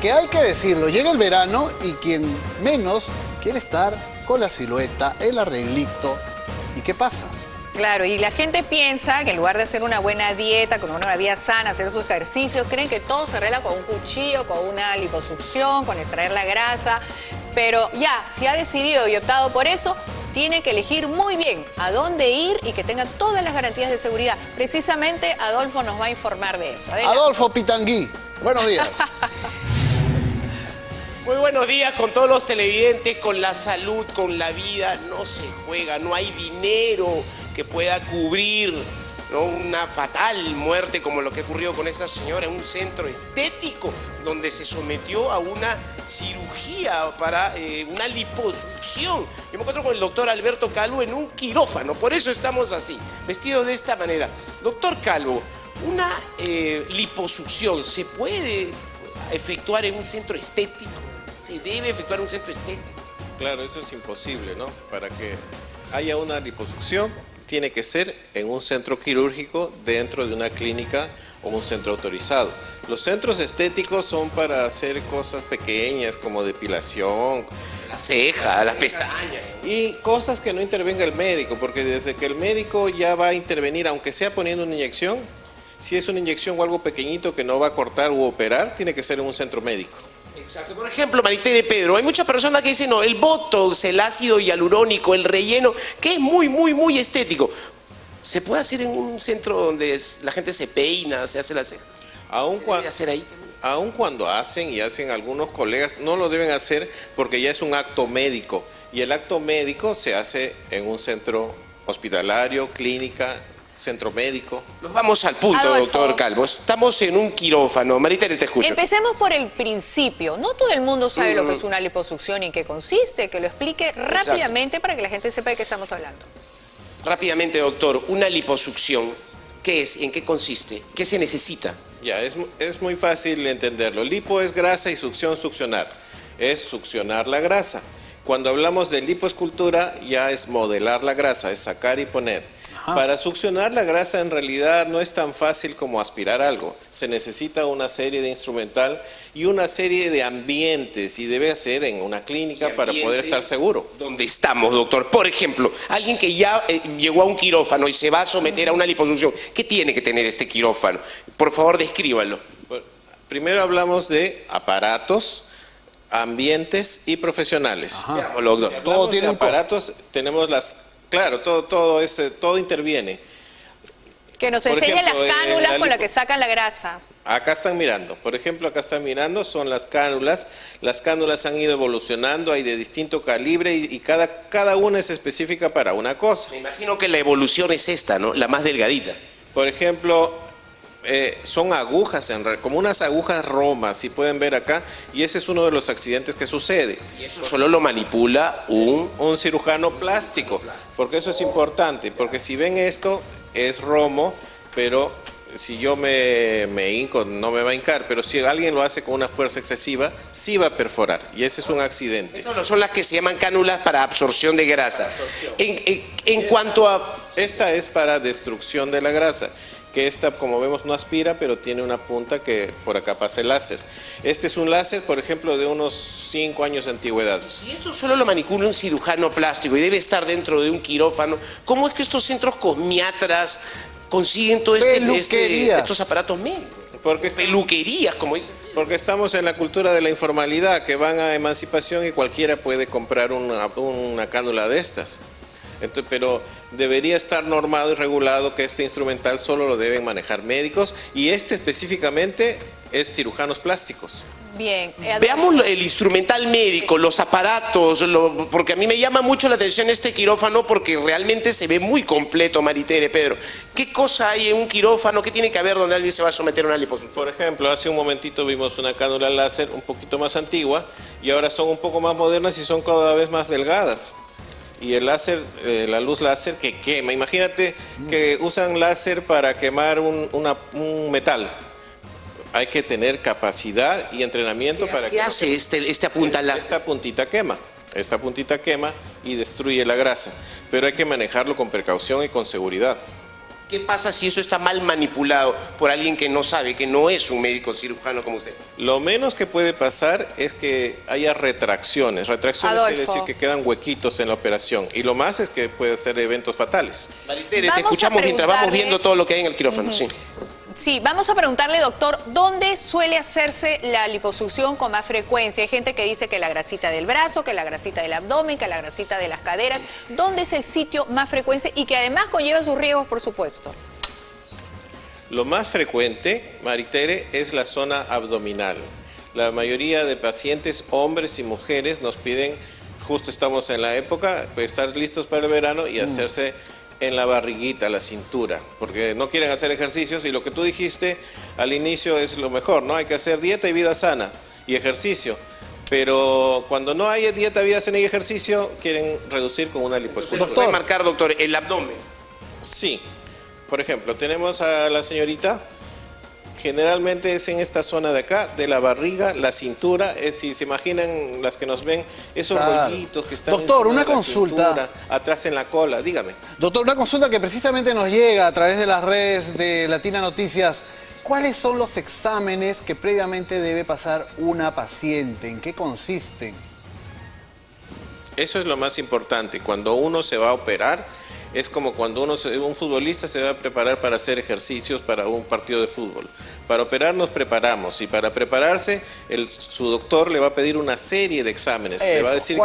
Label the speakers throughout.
Speaker 1: Que hay que decirlo, llega el verano y quien menos quiere estar con la silueta, el arreglito. ¿Y qué pasa?
Speaker 2: Claro, y la gente piensa que en lugar de hacer una buena dieta, con una vida sana, hacer sus ejercicios, creen que todo se arregla con un cuchillo, con una liposucción, con extraer la grasa. Pero ya, si ha decidido y optado por eso, tiene que elegir muy bien a dónde ir y que tenga todas las garantías de seguridad. Precisamente Adolfo nos va a informar de eso.
Speaker 1: Adolfo Pitangui, buenos días.
Speaker 3: Muy buenos días con todos los televidentes, con la salud, con la vida. No se juega, no hay dinero que pueda cubrir una fatal muerte como lo que ocurrió con esa señora en un centro estético donde se sometió a una cirugía para eh, una liposucción. Yo me encuentro con el doctor Alberto Calvo en un quirófano, por eso estamos así, vestidos de esta manera. Doctor Calvo, una eh, liposucción se puede efectuar en un centro estético se debe efectuar un centro estético.
Speaker 4: Claro, eso es imposible, ¿no? Para que haya una liposucción, tiene que ser en un centro quirúrgico dentro de una clínica o un centro autorizado. Los centros estéticos son para hacer cosas pequeñas como depilación,
Speaker 3: la ceja, las pestañas.
Speaker 4: Y cosas que no intervenga el médico, porque desde que el médico ya va a intervenir, aunque sea poniendo una inyección, si es una inyección o algo pequeñito que no va a cortar u operar, tiene que ser en un centro médico.
Speaker 3: Exacto. Por ejemplo, de Pedro, hay muchas personas que dicen, no, el botox, el ácido hialurónico, el relleno, que es muy, muy, muy estético. ¿Se puede hacer en un centro donde la gente se peina, se hace las cejas?
Speaker 4: Aún cuando, hacer ahí? Aún cuando hacen y hacen algunos colegas, no lo deben hacer porque ya es un acto médico. Y el acto médico se hace en un centro hospitalario, clínica, centro médico.
Speaker 3: Nos vamos al punto, doctor Calvo. Estamos en un quirófano. Maritere, te escucho.
Speaker 2: Empecemos por el principio. No todo el mundo sabe lo que es mm. una liposucción y en qué consiste. Que lo explique rápidamente para que la gente sepa de qué estamos hablando.
Speaker 3: Rápidamente, doctor. Una liposucción, ¿qué es? ¿En qué consiste? ¿Qué se necesita?
Speaker 4: Ya, es, es muy fácil entenderlo. Lipo es grasa y succión, succionar. Es succionar la grasa. Cuando hablamos de lipoescultura, ya es modelar la grasa, es sacar y poner. Para succionar la grasa en realidad no es tan fácil como aspirar algo. Se necesita una serie de instrumental y una serie de ambientes y debe ser en una clínica para poder estar seguro.
Speaker 3: ¿Dónde estamos, doctor? Por ejemplo, alguien que ya eh, llegó a un quirófano y se va a someter a una liposucción, ¿qué tiene que tener este quirófano? Por favor, descríbalo.
Speaker 4: primero hablamos de aparatos, ambientes y profesionales.
Speaker 3: Todo tiene
Speaker 4: aparatos, tenemos las Claro, todo, todo, todo interviene.
Speaker 2: Que nos enseñen las cánulas con las que sacan la grasa.
Speaker 4: Acá están mirando, por ejemplo, acá están mirando, son las cánulas. Las cánulas han ido evolucionando, hay de distinto calibre y, cada, cada una es específica para una cosa.
Speaker 3: Me imagino que la evolución es esta, ¿no? La más delgadita.
Speaker 4: Por ejemplo, eh, son agujas, en, como unas agujas romas, si pueden ver acá, y ese es uno de los accidentes que sucede.
Speaker 3: Y eso solo lo manipula un...
Speaker 4: Un cirujano plástico, porque eso es importante, porque si ven esto, es romo, pero si yo me, me hinco, no me va a hincar, pero si alguien lo hace con una fuerza excesiva, sí va a perforar, y ese es un accidente.
Speaker 3: No, son las que se llaman cánulas para absorción de grasa. en cuanto a...
Speaker 4: Esta es para destrucción de la grasa que esta, como vemos, no aspira, pero tiene una punta que por acá pasa el láser. Este es un láser, por ejemplo, de unos 5 años de antigüedad.
Speaker 3: Si esto solo lo manipula un cirujano plástico y debe estar dentro de un quirófano, ¿cómo es que estos centros cosmiatras consiguen todos este, este, estos aparatos médicos? Porque peluquerías, como dicen.
Speaker 4: Porque estamos en la cultura de la informalidad, que van a emancipación y cualquiera puede comprar una, una cánula de estas pero debería estar normado y regulado que este instrumental solo lo deben manejar médicos y este específicamente es cirujanos plásticos.
Speaker 2: Bien.
Speaker 3: Eh, Veamos el instrumental médico, los aparatos, porque a mí me llama mucho la atención este quirófano porque realmente se ve muy completo, Maritere, Pedro. ¿Qué cosa hay en un quirófano? ¿Qué tiene que haber donde alguien se va a someter a una liposucción?
Speaker 4: Por ejemplo, hace un momentito vimos una cánula láser un poquito más antigua y ahora son un poco más modernas y son cada vez más delgadas y el láser, eh, la luz láser que quema. Imagínate que usan láser para quemar un, metal. Hay que tener capacidad y entrenamiento para
Speaker 3: ¿qué que... hace este, este apunta
Speaker 4: Esta puntita quema. Esta puntita quema y destruye la grasa. Pero hay que manejarlo con precaución y con seguridad.
Speaker 3: ¿Qué pasa si eso está mal manipulado por alguien que no sabe, que no es un médico cirujano como usted?
Speaker 4: Lo menos que puede pasar es que haya retracciones. Retracciones quiere
Speaker 2: Adolfo.
Speaker 4: decir que quedan huequitos en la operación. Y lo más es que puede ser eventos fatales.
Speaker 3: Maritere, te escuchamos mientras vamos viendo todo lo que hay en el quirófano. sí.
Speaker 2: Sí, vamos a preguntarle, doctor, ¿dónde suele hacerse la liposucción con más frecuencia? Hay gente que dice que la grasita del brazo, que la grasita del abdomen, que la grasita de las caderas. ¿Dónde es el sitio más frecuente y que además conlleva sus riesgos, por supuesto?
Speaker 4: Lo más frecuente, Maritere, es la zona abdominal. La mayoría de pacientes, hombres y mujeres, nos piden, justo estamos en la época, pues, estar listos para el verano y hacerse en la barriguita, la cintura, porque no quieren hacer ejercicios y lo que tú dijiste al inicio es lo mejor, ¿no? Hay que hacer dieta y vida sana y ejercicio. Pero cuando no hay dieta, vida sana y ejercicio, quieren reducir con una
Speaker 3: Se
Speaker 4: lipoescultura.
Speaker 3: nos puede marcar, doctor, el abdomen.
Speaker 4: Sí. Por ejemplo, tenemos a la señorita, generalmente es en esta zona de acá, de la barriga, la cintura, es, si se imaginan las que nos ven, esos
Speaker 1: Claro.
Speaker 4: rollitos que están
Speaker 1: Doctor, una
Speaker 4: de la
Speaker 1: consulta.
Speaker 4: cintura, atrás en la cola, dígame.
Speaker 1: Doctor, una consulta que precisamente nos llega a través de las redes de Latina Noticias. ¿Cuáles son los exámenes que previamente debe pasar una paciente? ¿En qué consisten?
Speaker 4: Eso es lo más importante. Cuando uno se va a operar, es como cuando uno se- un futbolista se va a preparar para hacer ejercicios para un partido de fútbol. Para operar nos preparamos y para prepararse el- su doctor le va a pedir una serie de exámenes. le va a decir que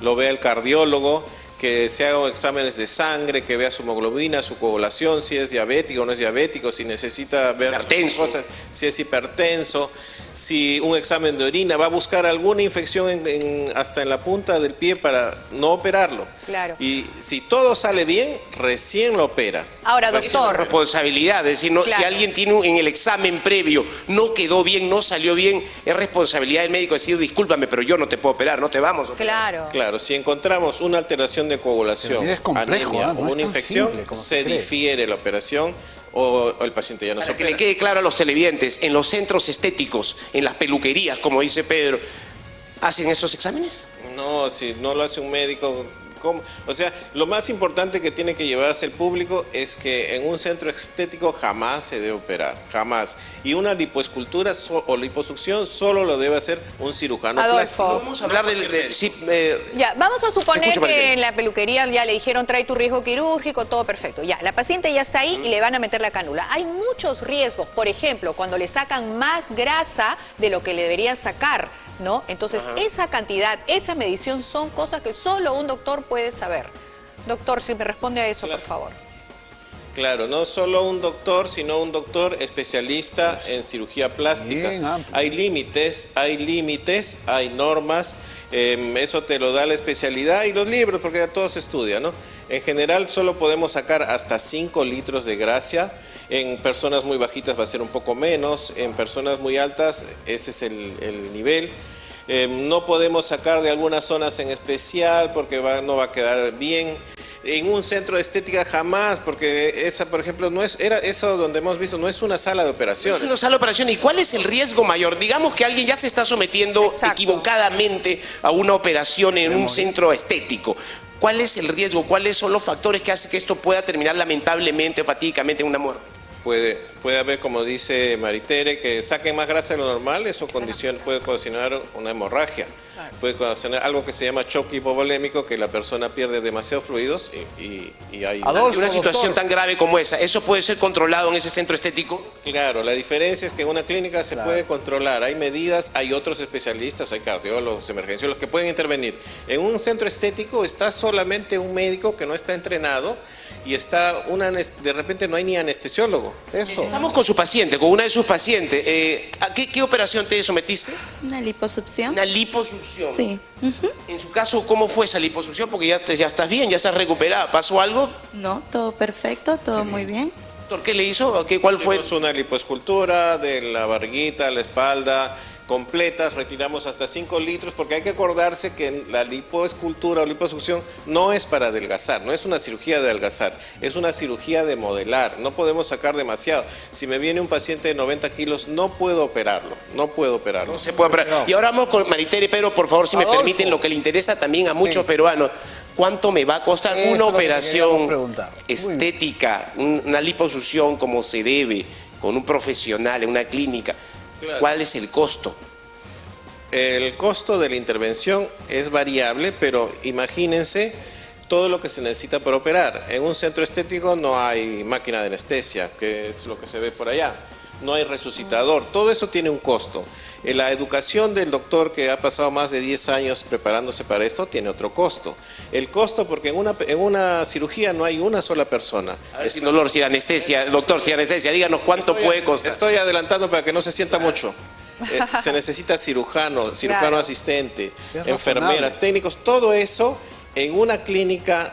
Speaker 4: lo vea el cardiólogo, que se hagan exámenes de sangre, que vea su hemoglobina, su coagulación, si es diabético o no es diabético, si necesita ver
Speaker 3: Hipertenso.
Speaker 4: cosas, si es hipertenso, si un examen de orina, va a buscar alguna infección en- en- hasta en la punta del pie para no operarlo.
Speaker 2: Claro.
Speaker 4: Y si todo sale bien, recién lo opera.
Speaker 2: Ahora, doctor,
Speaker 3: responsabilidad, es decir, no, si alguien tiene un- en el examen previo no quedó bien, no salió bien, es responsabilidad del médico decir, discúlpame, pero yo no te puedo operar, no te vamos a operar.
Speaker 2: claro.
Speaker 4: Claro, si encontramos una alteración de coagulación,
Speaker 1: complejo,
Speaker 4: anemia.
Speaker 1: No
Speaker 4: o
Speaker 1: es
Speaker 4: una infección,
Speaker 1: simple se
Speaker 4: difiere la operación o, o el paciente ya no se
Speaker 3: Para que le
Speaker 4: opera.
Speaker 3: quede claro a los televidentes, en los centros estéticos, en las peluquerías, como dice Pedro, ¿hacen esos exámenes?
Speaker 4: No, si no lo hace un médico, ¿cómo? O sea, lo más importante que tiene que llevarse el público es que en un centro estético jamás se debe operar, jamás. Y una lipoescultura so- o liposucción solo lo debe hacer un cirujano
Speaker 2: Adolfo.
Speaker 4: plástico.
Speaker 3: Vamos a hablar del... de- sí, eh,
Speaker 2: Ya, vamos a suponer que en la peluquería ya le dijeron trae tu riesgo quirúrgico, todo perfecto. Ya, la paciente ya está ahí y le van a meter la cánula. Hay muchos riesgos, por ejemplo, cuando le sacan más grasa de lo que le deberían sacar, ¿no? Entonces, esa cantidad, esa medición son cosas que solo un doctor puede saber. Doctor, si me responde a eso, por favor.
Speaker 4: Claro, no solo un doctor, sino un doctor especialista en cirugía plástica.
Speaker 1: Bien.
Speaker 4: Hay límites, hay límites, hay normas, eh, eso te lo da la especialidad y los libros, porque ya todo se estudia, ¿no? En general solo podemos sacar hasta 5 litros de grasa, en personas muy bajitas va a ser un poco menos, en personas muy altas ese es el, el nivel. Eh, no podemos sacar de algunas zonas en especial porque va- no va a quedar bien. En un centro de estética jamás, porque esa, por ejemplo, no es, era eso donde hemos visto, no es una sala de
Speaker 3: Es
Speaker 4: operaciones.
Speaker 3: una sala de operación. ¿Y cuál es el riesgo mayor? Digamos que alguien ya se está sometiendo
Speaker 2: Exacto.
Speaker 3: equivocadamente a una operación en un centro estético. ¿Cuál es el riesgo? ¿Cuáles son los factores que hacen que esto pueda terminar lamentablemente, fatídicamente en una muerte?
Speaker 4: Puede, puede haber, como dice Maritere, que saquen más grasa de lo normal, eso condiciona, puede ocasionar una hemorragia. Puede ocasionar algo que se llama choque hipovolémico, que la persona pierde demasiados fluidos y, y- y hay... una-
Speaker 1: Adolfo,
Speaker 3: Y una situación
Speaker 1: doctor.
Speaker 3: tan grave como esa, ¿eso puede ser controlado en ese centro estético?
Speaker 4: Claro, la diferencia es que en una clínica se puede controlar, hay medidas, hay otros especialistas, hay cardiólogos, emergenciólogos que pueden intervenir. En un centro estético está solamente un médico que no está entrenado y está una de repente no hay ni anestesiólogo.
Speaker 1: Eso.
Speaker 3: Estamos con su paciente, con una de sus pacientes. Eh, ¿A qué, qué operación te sometiste?
Speaker 5: Una liposucción.
Speaker 3: Una liposucción.
Speaker 5: Sí. ujú.
Speaker 3: En su caso, ¿cómo fue esa liposucción? Porque ya, te- ya estás bien, ya estás recuperada. ¿Pasó algo?
Speaker 5: No, todo perfecto, todo muy bien.
Speaker 3: Doctor, ¿qué le hizo? ¿Qué, ¿Cuál fue?
Speaker 4: Hicimos una lipoescultura de la barriguita, la espalda, completas, retiramos hasta 5 litros, porque hay que acordarse que la lipoescultura o liposucción no es para adelgazar, no es una cirugía de adelgazar, es una cirugía de modelar, no podemos sacar demasiado. Si me viene un paciente de 90 kilos, no puedo operarlo, no puedo operarlo.
Speaker 3: No se puede operar. Y ahora vamos con Maritere y Pedro, por favor, si me permiten, lo que le interesa también a muchos peruanos. ¿Cuánto me va a costar
Speaker 1: Eso
Speaker 3: una operación estética, un- una liposucción como se debe, con un profesional en una clínica?
Speaker 4: Claro.
Speaker 3: ¿Cuál es el costo?
Speaker 4: El costo de la intervención es variable, pero imagínense todo lo que se necesita para operar. En un centro estético no hay máquina de anestesia, que es lo que se ve por allá. No hay resucitador, todo eso tiene un costo. Eh, La educación del doctor que ha pasado más de 10 años preparándose para esto tiene otro costo. El costo porque en una, en una cirugía no hay una sola persona.
Speaker 3: A ver, sin dolor, sin anestesia, doctor, sin anestesia, díganos cuánto
Speaker 4: Estoy-
Speaker 3: puede costar.
Speaker 4: Estoy adelantando para que no se sienta mucho. Eh, se necesita cirujano, cirujano
Speaker 2: Claro.
Speaker 4: asistente,
Speaker 1: Es
Speaker 4: enfermeras,
Speaker 1: razonable.
Speaker 4: técnicos, todo eso en una clínica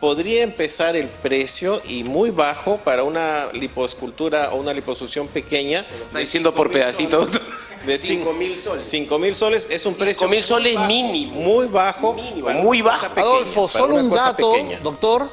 Speaker 4: podría empezar el precio y muy bajo para una liposcultura o una liposucción pequeña.
Speaker 3: Está diciendo por pedacito, doctor.
Speaker 4: De
Speaker 3: Cinco
Speaker 4: cin-
Speaker 3: mil soles.
Speaker 4: cinco mil soles es un precio
Speaker 3: mil
Speaker 4: muy
Speaker 3: soles
Speaker 4: bajo,
Speaker 3: mínimo.
Speaker 4: Muy bajo.
Speaker 3: Mínimo, muy bajo.
Speaker 4: pequeña,
Speaker 1: Adolfo, solo un dato,
Speaker 4: pequeña.
Speaker 1: doctor.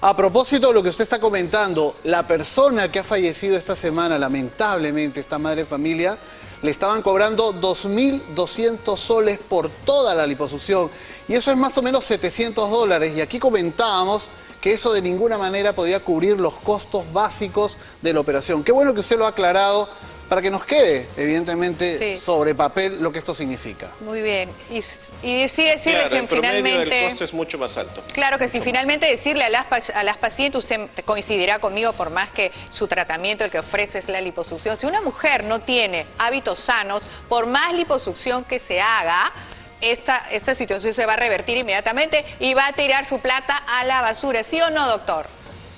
Speaker 1: A propósito de lo que usted está comentando, la persona que ha fallecido esta semana, lamentablemente, esta madre de familia, le estaban cobrando 2.200 soles por toda la liposucción. Y eso es más o menos 700 dólares. Y aquí comentábamos que eso de ninguna manera podía cubrir los costos básicos de la operación. Qué bueno que usted lo ha aclarado para que nos quede, evidentemente,
Speaker 2: Sí.
Speaker 1: sobre papel lo que esto significa.
Speaker 2: Muy bien. Y, y sí decirles
Speaker 4: Claro,
Speaker 2: en
Speaker 4: el
Speaker 2: finalmente...
Speaker 4: del costo es mucho más alto.
Speaker 2: Claro que sí, finalmente decirle a las, a las pacientes, usted coincidirá conmigo por más que su tratamiento el que ofrece es la liposucción, si una mujer no tiene hábitos sanos, por más liposucción que se haga, esta, esta situación se va a revertir inmediatamente y va a tirar su plata a la basura, ¿sí o no, doctor?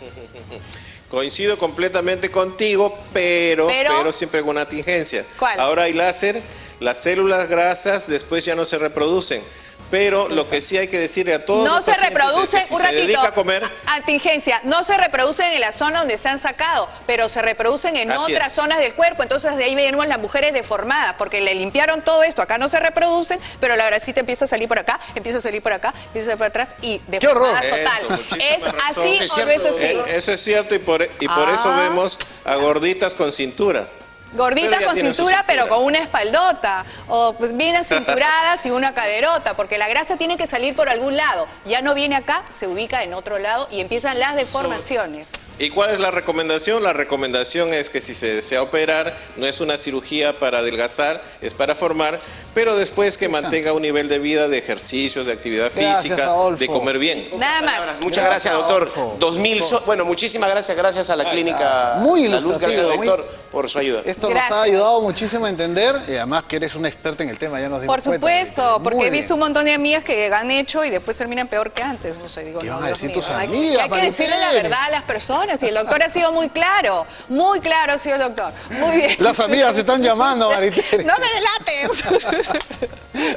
Speaker 4: Coincido completamente contigo, pero,
Speaker 2: Pero-
Speaker 4: pero, siempre con una tingencia.
Speaker 2: ¿Cuál?
Speaker 4: Ahora hay láser, las células grasas después ya no se reproducen. Pero lo que sí hay que decirle a todos
Speaker 2: No
Speaker 4: los
Speaker 2: se
Speaker 4: pacientes es que
Speaker 2: reproducen,
Speaker 4: si
Speaker 2: un
Speaker 4: se
Speaker 2: ratito,
Speaker 4: dedica a comer,
Speaker 2: contingencia, no se reproducen en la zona donde se han sacado, pero se reproducen en
Speaker 4: Así
Speaker 2: otras
Speaker 4: es.
Speaker 2: zonas del cuerpo, entonces de ahí venimos las mujeres deformadas, porque le limpiaron todo esto, acá no se reproducen, pero la grasita empieza a salir por acá, empieza a salir por acá, empieza a salir por atrás y deformada total.
Speaker 4: Eso,
Speaker 2: es
Speaker 4: razón.
Speaker 2: así
Speaker 3: Es
Speaker 2: o no es así.
Speaker 4: eso es cierto y por, y por eso
Speaker 2: Ah.
Speaker 4: vemos a gorditas con cintura. Ya
Speaker 2: con cintura, pero con una espaldota. O bien acinturadas y una caderota, porque la grasa tiene que salir por algún lado. Ya no viene acá, se ubica en otro lado y empiezan las deformaciones.
Speaker 4: ¿Y cuál es la recomendación? La recomendación es que si se desea operar, no es una cirugía para adelgazar, es para formar, pero después que mantenga un nivel de vida, de ejercicios, de actividad
Speaker 1: Gracias,
Speaker 4: física,
Speaker 1: Adolfo.
Speaker 4: de comer bien.
Speaker 2: Nada más.
Speaker 3: Muchas gracias, doctor.
Speaker 1: Adolfo.
Speaker 3: Dos mil so- Bueno, muchísimas gracias, gracias a la clínica
Speaker 1: Muy
Speaker 3: La Luz. Gracias,
Speaker 1: ilustrativo, muy-
Speaker 3: doctor, por su ayuda.
Speaker 1: Esto
Speaker 2: Gracias.
Speaker 1: nos ha ayudado muchísimo a entender y además que eres una experta en el tema, ya nos dimos
Speaker 2: Por
Speaker 1: cuenta.
Speaker 2: supuesto,
Speaker 1: Muy
Speaker 2: porque he
Speaker 1: bien.
Speaker 2: visto un montón de amigas que han hecho y después terminan peor que antes. No sé, digo,
Speaker 1: ¿Qué
Speaker 2: no,
Speaker 1: van a decir tus
Speaker 2: Hay-
Speaker 1: amigas,
Speaker 2: Hay que decirle la verdad a las personas y el doctor ha sido muy claro, muy claro ha sido el doctor. Muy bien.
Speaker 1: Las amigas se están llamando, Maritere.
Speaker 2: No me delates.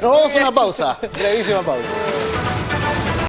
Speaker 1: Nos vamos a una pausa, brevísima pausa.